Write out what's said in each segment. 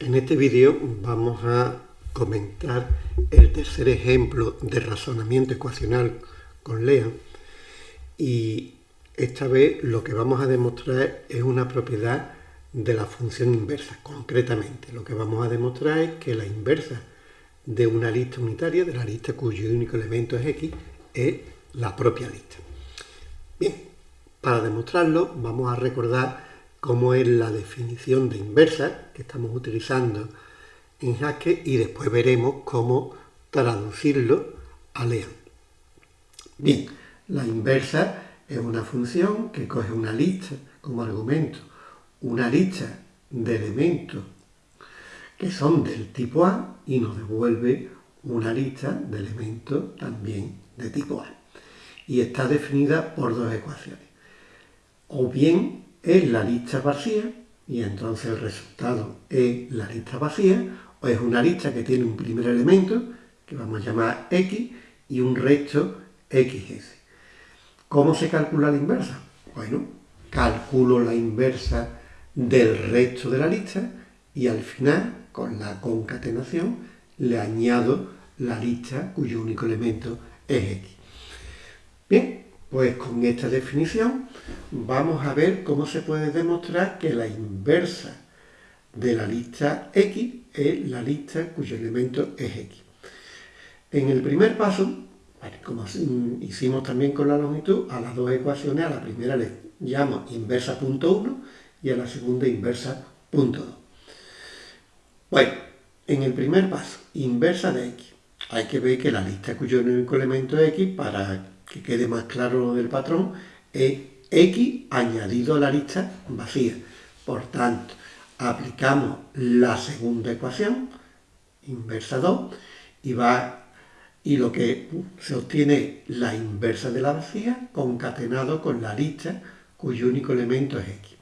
En este vídeo vamos a comentar el tercer ejemplo de razonamiento ecuacional con Lea y esta vez lo que vamos a demostrar es una propiedad de la función inversa. Concretamente, lo que vamos a demostrar es que la inversa de una lista unitaria, de la lista cuyo único elemento es x, es la propia lista. Bien, para demostrarlo vamos a recordar cómo es la definición de inversa que estamos utilizando en Haskell y después veremos cómo traducirlo a Lean. Bien, la inversa es una función que coge una lista como argumento, una lista de elementos que son del tipo A y nos devuelve una lista de elementos también de tipo A. Y está definida por dos ecuaciones. O bien es la lista vacía, y entonces el resultado es la lista vacía, o es una lista que tiene un primer elemento, que vamos a llamar X, y un resto XS. ¿Cómo se calcula la inversa? Bueno, calculo la inversa del resto de la lista y al final, con la concatenación, le añado la lista cuyo único elemento es X. Bien, pues con esta definición vamos a ver cómo se puede demostrar que la inversa de la lista X es la lista cuyo elemento es X. En el primer paso, como hicimos también con la longitud, a las dos ecuaciones, a la primera le llamo inversa punto 1 y a la segunda inversa punto 2. Bueno, en el primer paso, inversa de X. Hay que ver que la lista cuyo único elemento es X para que quede más claro lo del patrón, es X añadido a la lista vacía. Por tanto, aplicamos la segunda ecuación, inversa 2, y, va, y lo que se obtiene la inversa de la vacía concatenado con la lista cuyo único elemento es X.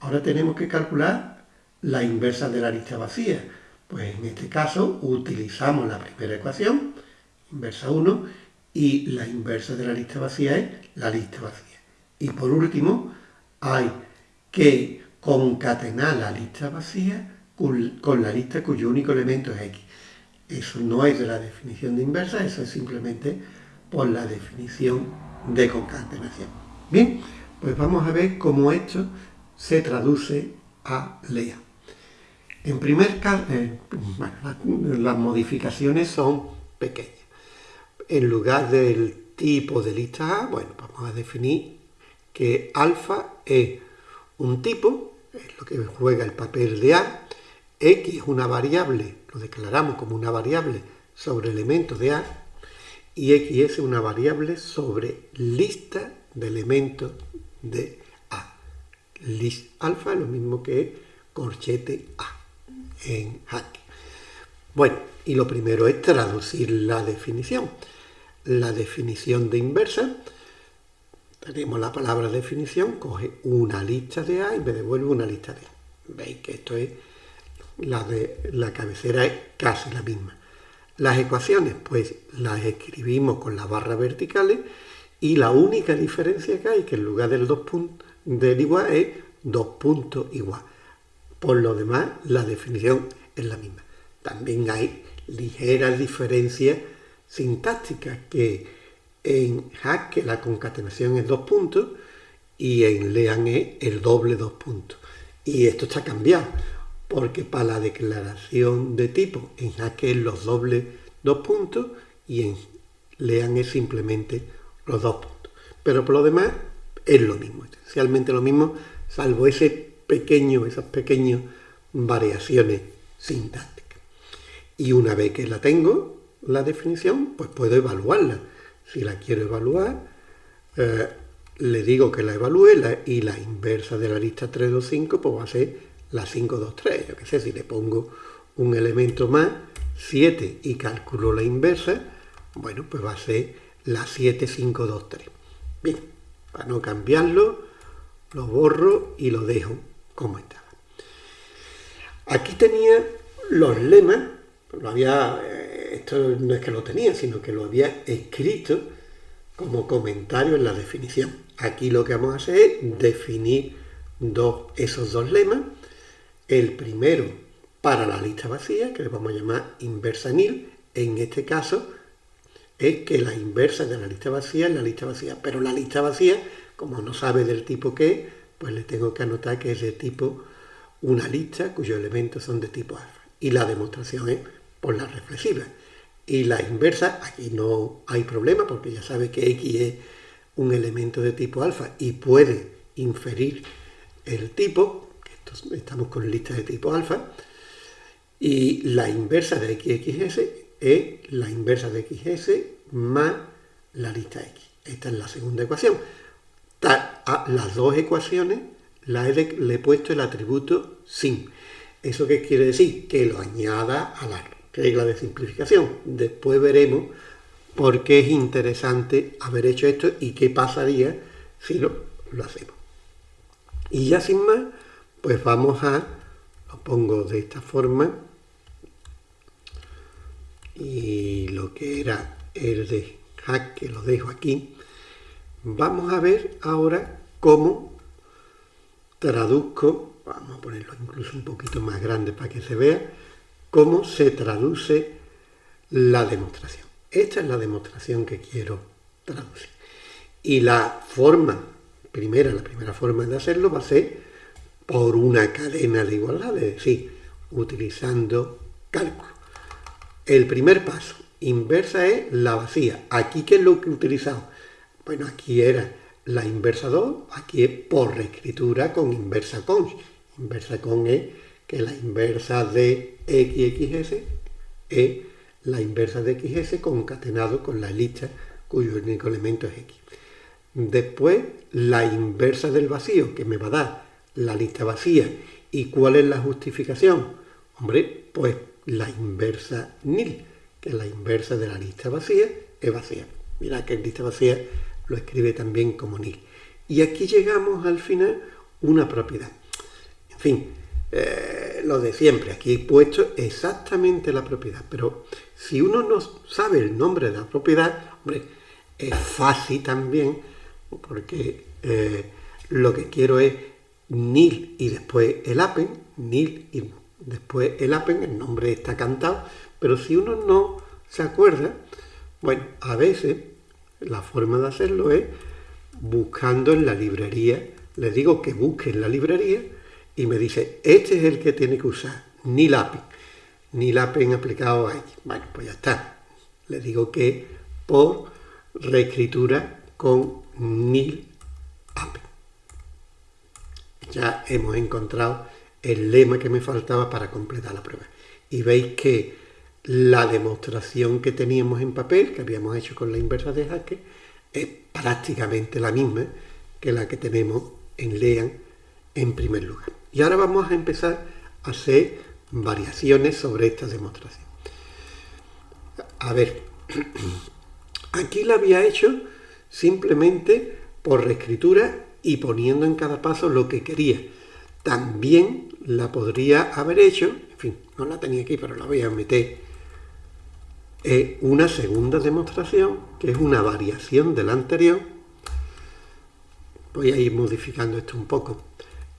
Ahora tenemos que calcular la inversa de la lista vacía. Pues en este caso utilizamos la primera ecuación, inversa 1, y la inversa de la lista vacía es la lista vacía. Y por último, hay que concatenar la lista vacía con la lista cuyo único elemento es x. Eso no es de la definición de inversa, eso es simplemente por la definición de concatenación. Bien, pues vamos a ver cómo esto se traduce a LEA. En primer caso, eh, las modificaciones son pequeñas en lugar del tipo de lista A, bueno, vamos a definir que alfa es un tipo, es lo que juega el papel de A, X es una variable, lo declaramos como una variable sobre elementos de A, y X es una variable sobre lista de elementos de A. List alfa es lo mismo que corchete A en Hack. Bueno, y lo primero es traducir la definición la definición de inversa, tenemos la palabra definición, coge una lista de A y me devuelve una lista de A. Veis que esto es, la de la cabecera es casi la misma. Las ecuaciones, pues las escribimos con las barras verticales y la única diferencia que hay, que en lugar del, dos puntos, del igual es dos puntos igual. Por lo demás, la definición es la misma. También hay ligeras diferencias sintáctica que en Hack la concatenación es dos puntos y en Lean es el doble dos puntos. Y esto está cambiado, porque para la declaración de tipo en Hack es los dobles dos puntos y en Lean es simplemente los dos puntos. Pero por lo demás es lo mismo, esencialmente lo mismo, salvo ese pequeño, esas pequeñas variaciones sintácticas. Y una vez que la tengo, la definición, pues puedo evaluarla. Si la quiero evaluar, eh, le digo que la evalúe y la inversa de la lista 325 pues va a ser la 523. Yo qué sé, si le pongo un elemento más, 7, y calculo la inversa, bueno, pues va a ser la 7523. Bien, para no cambiarlo, lo borro y lo dejo como estaba. Aquí tenía los lemas, lo había eh, esto no es que lo tenía, sino que lo había escrito como comentario en la definición. Aquí lo que vamos a hacer es definir esos dos lemas. El primero para la lista vacía, que le vamos a llamar inversa nil. En este caso es que la inversa de la lista vacía es la lista vacía, pero la lista vacía, como no sabe del tipo que es, pues le tengo que anotar que es de tipo una lista cuyos elementos son de tipo alfa. Y la demostración es por la reflexiva. Y la inversa, aquí no hay problema porque ya sabe que X es un elemento de tipo alfa y puede inferir el tipo, estamos con lista de tipo alfa, y la inversa de XXS es la inversa de XS más la lista X. Esta es la segunda ecuación. Las dos ecuaciones le he puesto el atributo sin. ¿Eso qué quiere decir? Que lo añada a la regla de simplificación. Después veremos por qué es interesante haber hecho esto y qué pasaría si lo, lo hacemos. Y ya sin más, pues vamos a, lo pongo de esta forma, y lo que era el de hack, que lo dejo aquí, vamos a ver ahora cómo traduzco, vamos a ponerlo incluso un poquito más grande para que se vea, cómo se traduce la demostración. Esta es la demostración que quiero traducir. Y la forma, primera, la primera forma de hacerlo va a ser por una cadena de igualdad, es decir, utilizando cálculo. El primer paso, inversa es la vacía. Aquí, ¿qué es lo que he utilizado? Bueno, aquí era la inversa 2, aquí es por reescritura con inversa con. Inversa con es que la inversa de xxs es la inversa de xs concatenado con la lista cuyo único elemento es x. Después, la inversa del vacío, que me va a dar la lista vacía. ¿Y cuál es la justificación? Hombre, pues la inversa nil, que la inversa de la lista vacía es vacía. Mira que en lista vacía lo escribe también como nil. Y aquí llegamos al final una propiedad. En fin, eh, lo de siempre, aquí he puesto exactamente la propiedad, pero si uno no sabe el nombre de la propiedad, hombre, es fácil también, porque eh, lo que quiero es nil y después el apen, nil y después el apen, el nombre está cantado, pero si uno no se acuerda, bueno, a veces la forma de hacerlo es buscando en la librería, le digo que busque en la librería y me dice, este es el que tiene que usar, ni lápiz, ni lápiz aplicado a X. Bueno, pues ya está. Le digo que por reescritura con nil app. Ya hemos encontrado el lema que me faltaba para completar la prueba. Y veis que la demostración que teníamos en papel, que habíamos hecho con la inversa de Haskell, es prácticamente la misma que la que tenemos en LEAN en primer lugar. Y ahora vamos a empezar a hacer variaciones sobre esta demostración. A ver, aquí la había hecho simplemente por reescritura y poniendo en cada paso lo que quería. También la podría haber hecho, en fin, no la tenía aquí, pero la voy a meter, eh, una segunda demostración, que es una variación de la anterior. Voy a ir modificando esto un poco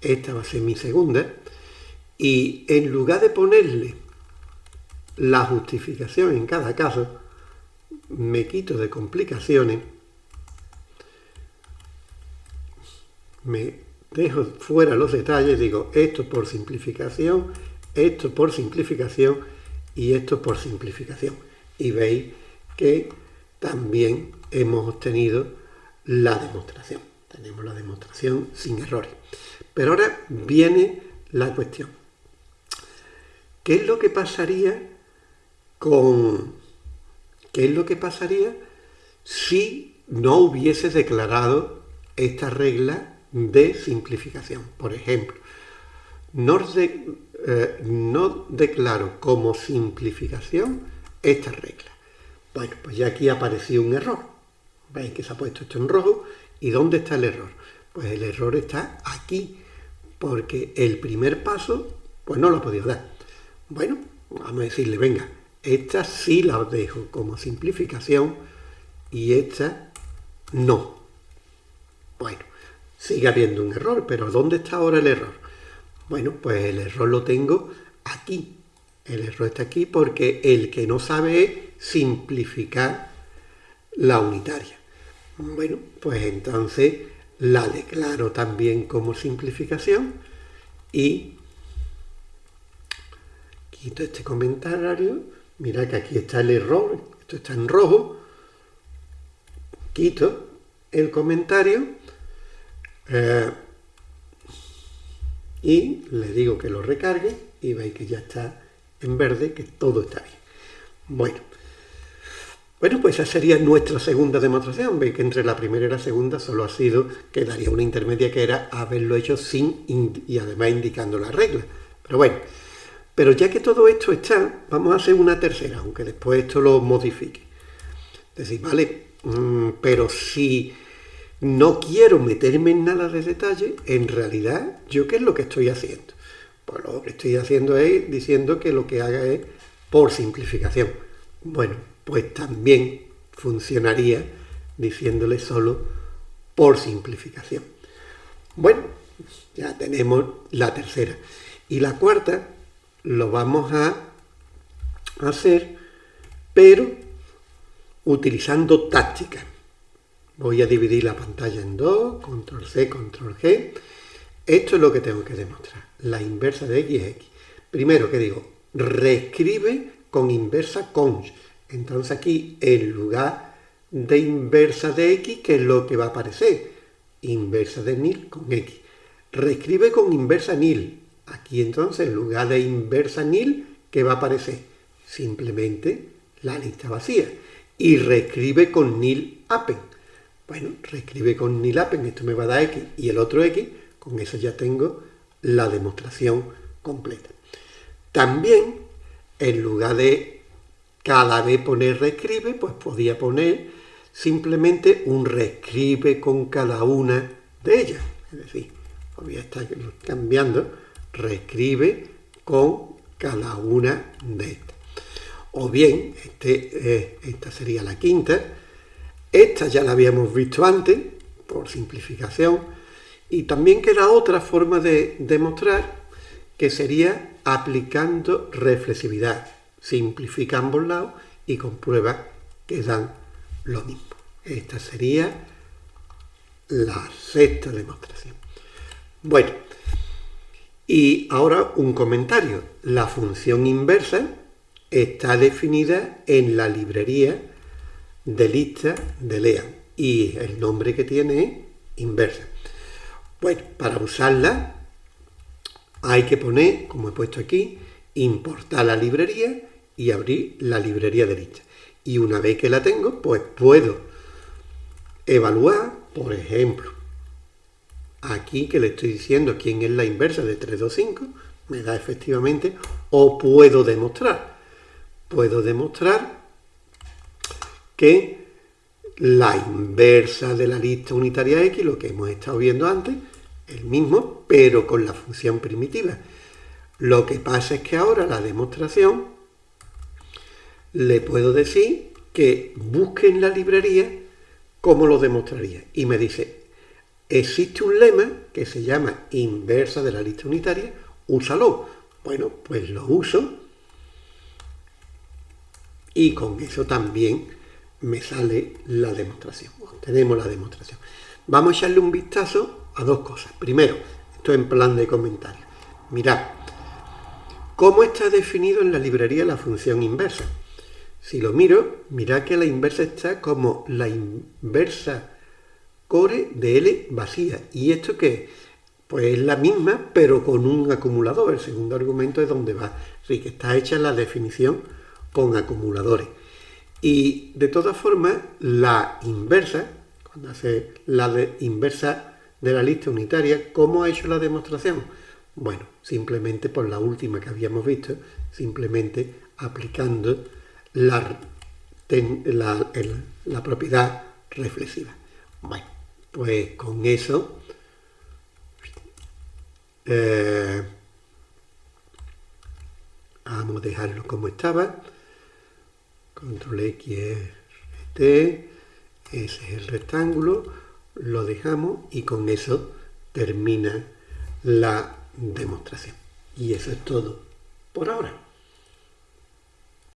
esta va a ser mi segunda, y en lugar de ponerle la justificación en cada caso, me quito de complicaciones, me dejo fuera los detalles, digo esto por simplificación, esto por simplificación y esto por simplificación. Y veis que también hemos obtenido la demostración. Tenemos la demostración sin errores. Pero ahora viene la cuestión. ¿Qué es lo que pasaría con... ¿Qué es lo que pasaría si no hubiese declarado esta regla de simplificación? Por ejemplo, no, eh, no declaro como simplificación esta regla. Bueno, pues ya aquí apareció un error. Veis que se ha puesto esto en rojo. ¿Y dónde está el error? Pues el error está aquí porque el primer paso, pues no lo ha podido dar. Bueno, vamos a decirle, venga, esta sí la dejo como simplificación y esta no. Bueno, sigue habiendo un error, pero ¿dónde está ahora el error? Bueno, pues el error lo tengo aquí, El error está aquí porque el que no sabe es simplificar la unitaria. Bueno, pues entonces la declaro también como simplificación y quito este comentario. Mira que aquí está el error, esto está en rojo. Quito el comentario eh, y le digo que lo recargue y veis que ya está en verde, que todo está bien. Bueno, bueno, pues esa sería nuestra segunda demostración. Veis que entre la primera y la segunda solo ha sido que daría una intermedia que era haberlo hecho sin y además indicando la regla. Pero bueno, pero ya que todo esto está, vamos a hacer una tercera, aunque después esto lo modifique. Decir, vale, mm, pero si no quiero meterme en nada de detalle, en realidad, ¿yo qué es lo que estoy haciendo? Pues lo que estoy haciendo es diciendo que lo que haga es por simplificación. Bueno, pues también funcionaría diciéndole solo por simplificación. Bueno, ya tenemos la tercera. Y la cuarta lo vamos a hacer, pero utilizando táctica. Voy a dividir la pantalla en dos, control C, control G. Esto es lo que tengo que demostrar. La inversa de x es x. Primero, que digo? Reescribe con inversa cons entonces aquí, en lugar de inversa de x, ¿qué es lo que va a aparecer? Inversa de nil con x. Reescribe con inversa nil. Aquí entonces, en lugar de inversa nil, ¿qué va a aparecer? Simplemente la lista vacía. Y reescribe con nil apen. Bueno, reescribe con nil apen, esto me va a dar x y el otro x, con eso ya tengo la demostración completa. También, en lugar de cada vez poner reescribe, pues podía poner simplemente un reescribe con cada una de ellas. Es decir, podría estar cambiando reescribe con cada una de estas. O bien, este, eh, esta sería la quinta. Esta ya la habíamos visto antes, por simplificación. Y también queda otra forma de demostrar que sería aplicando reflexividad simplifica ambos lados y comprueba que dan lo mismo. Esta sería la sexta demostración. Bueno, y ahora un comentario. La función inversa está definida en la librería de lista de LEAN y el nombre que tiene es inversa. Bueno, para usarla hay que poner, como he puesto aquí, importar la librería y abrir la librería de lista. Y una vez que la tengo, pues puedo evaluar, por ejemplo, aquí que le estoy diciendo quién es la inversa de 325, me da efectivamente, o puedo demostrar. Puedo demostrar que la inversa de la lista unitaria X, lo que hemos estado viendo antes, el mismo, pero con la función primitiva. Lo que pasa es que ahora la demostración le puedo decir que busque en la librería cómo lo demostraría. Y me dice, existe un lema que se llama inversa de la lista unitaria, úsalo. Bueno, pues lo uso y con eso también me sale la demostración. tenemos la demostración. Vamos a echarle un vistazo a dos cosas. Primero, esto en plan de comentario. Mirad, ¿cómo está definido en la librería la función inversa? Si lo miro, mira que la inversa está como la inversa core de L vacía. ¿Y esto qué Pues es la misma, pero con un acumulador. El segundo argumento es donde va. Así que está hecha la definición con acumuladores. Y de todas formas, la inversa, cuando hace la inversa de la lista unitaria, ¿cómo ha hecho la demostración? Bueno, simplemente por la última que habíamos visto, simplemente aplicando la, la, propiedad reflexiva. Bueno, pues con eso eh, vamos a dejarlo como estaba. Control X es T, ese es el rectángulo, lo dejamos y con eso termina la demostración. Y eso es todo por ahora.